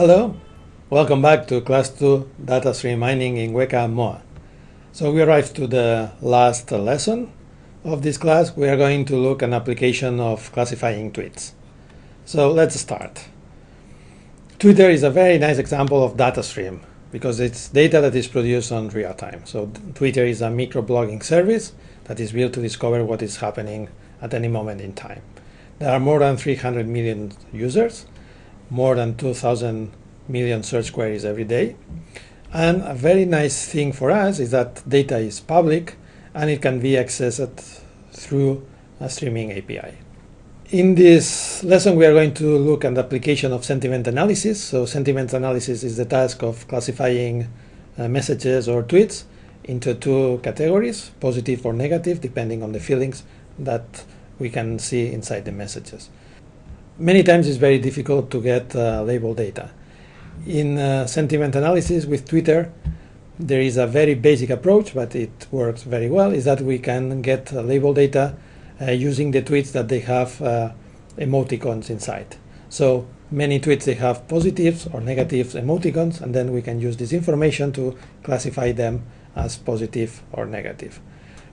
Hello, welcome back to class 2 data stream mining in Weka Moa. So we arrived to the last lesson of this class. We are going to look an application of classifying tweets. So let's start. Twitter is a very nice example of data stream because it's data that is produced on real time. So Twitter is a microblogging service that is built to discover what is happening at any moment in time. There are more than 300 million users more than 2,000 million search queries every day. And a very nice thing for us is that data is public and it can be accessed through a streaming API. In this lesson, we are going to look at the application of sentiment analysis. So sentiment analysis is the task of classifying uh, messages or tweets into two categories, positive or negative, depending on the feelings that we can see inside the messages many times it's very difficult to get uh, label data. In uh, sentiment analysis with Twitter, there is a very basic approach, but it works very well, is that we can get uh, label data uh, using the tweets that they have uh, emoticons inside. So many tweets, they have positives or negatives emoticons, and then we can use this information to classify them as positive or negative.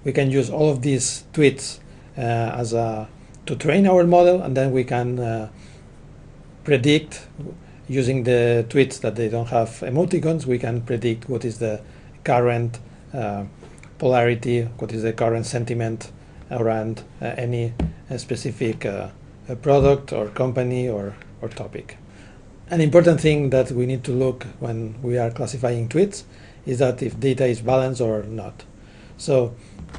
We can use all of these tweets uh, as a to train our model, and then we can uh, predict using the tweets that they don't have emoticons. We can predict what is the current uh, polarity, what is the current sentiment around uh, any uh, specific uh, product or company or, or topic. An important thing that we need to look when we are classifying tweets is that if data is balanced or not. So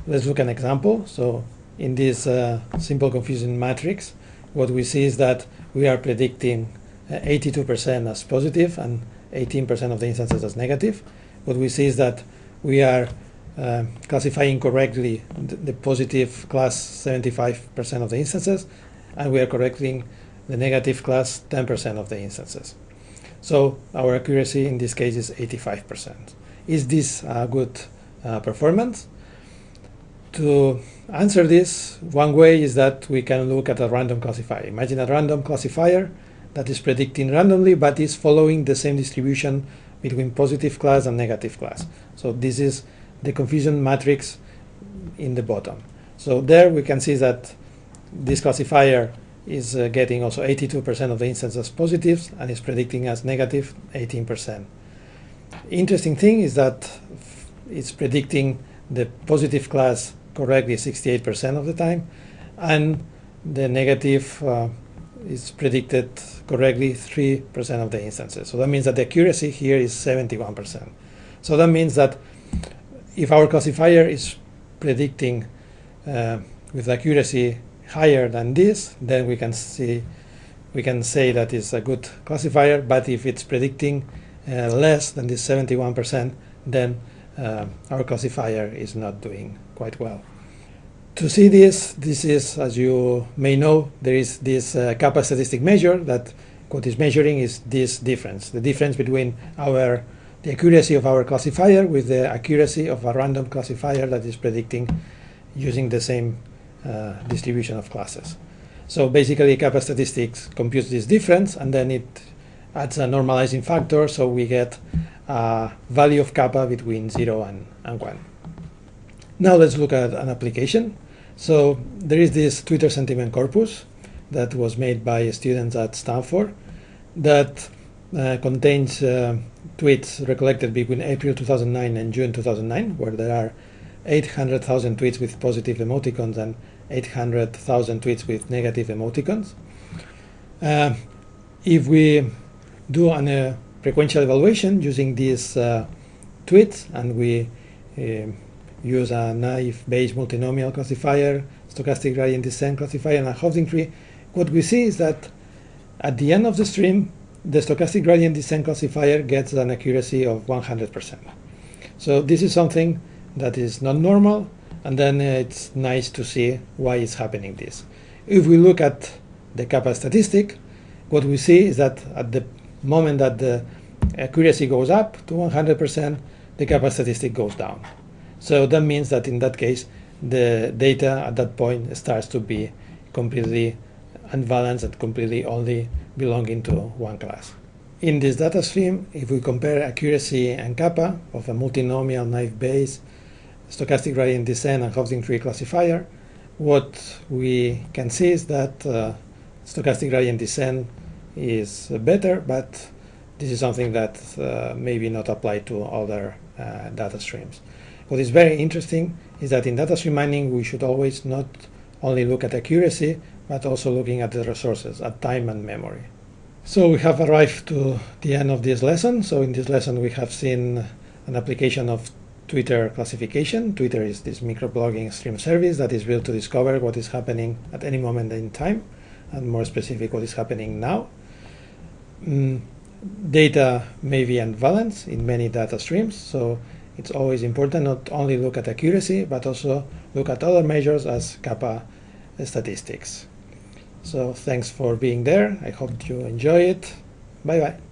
let's look an example. So in this uh, simple confusion matrix, what we see is that we are predicting 82% uh, as positive and 18% of the instances as negative. What we see is that we are uh, classifying correctly the, positive class 75% of the instances, and we are correcting the negative class 10% of the instances. So our accuracy in this case is 85%. Is this a good uh, performance? To answer this, one way is that we can look at a random classifier. Imagine a random classifier that is predicting randomly but is following the same distribution between positive class and negative class. So this is the confusion matrix in the bottom. So there we can see that this classifier is uh, getting also 82% of the instances as positives and is predicting as negative 18%. Interesting thing is that it's predicting the positive class correctly 68% of the time, and the negative uh, is predicted correctly 3% of the instances. So that means that the accuracy here is 71%. So that means that if our classifier is predicting uh, with accuracy higher than this, then we can see we can say that it's a good classifier. But if it's predicting uh, less than this 71%, then uh, our classifier is not doing quite well. To see this, this is, as you may know, there is this uh, kappa statistic measure that what is measuring is this difference, the difference between our the accuracy of our classifier with the accuracy of a random classifier that is predicting using the same uh, distribution of classes. So basically kappa statistics computes this difference and then it adds a normalizing factor so we get a value of kappa between 0 and, and 1. Now let's look at an application. So there is this Twitter sentiment corpus that was made by students at Stanford that uh, contains uh, tweets recollected between April 2009 and June 2009, where there are 800,000 tweets with positive emoticons and 800,000 tweets with negative emoticons. Uh, if we do an uh, prequential evaluation using these uh, tweets and we uh, use a naive-Bayes multinomial classifier, stochastic gradient descent classifier, and a Hoeffding tree, what we see is that at the end of the stream, the stochastic gradient descent classifier gets an accuracy of 100%. So this is something that is not normal, and then it's nice to see why it's happening this. If we look at the kappa statistic, what we see is that at the moment that the accuracy goes up to 100%, the kappa statistic goes down. So that means that in that case, the data at that point starts to be completely unbalanced and completely only belonging to one class. in this data stream, if we compare accuracy and kappa of a multinomial naive Bayes stochastic gradient descent and Hoeffding tree classifier, what we can see is that uh, stochastic gradient descent is better, but this is something that uh, maybe not applied to other uh, data streams. What is very interesting is that in data stream mining, we should always not only look at accuracy, but also looking at the resources, at time and memory. So we have arrived to the end of this lesson. So in this lesson, we have seen an application of Twitter classification. Twitter is this microblogging stream service that is built to discover what is happening at any moment in time, and more specific, what is happening now. Mm, data may be unbalanced in many data streams, so it's always important not only look at accuracy, but also look at other measures as kappa statistics. So thanks for being there. I hope you enjoy it. Bye bye.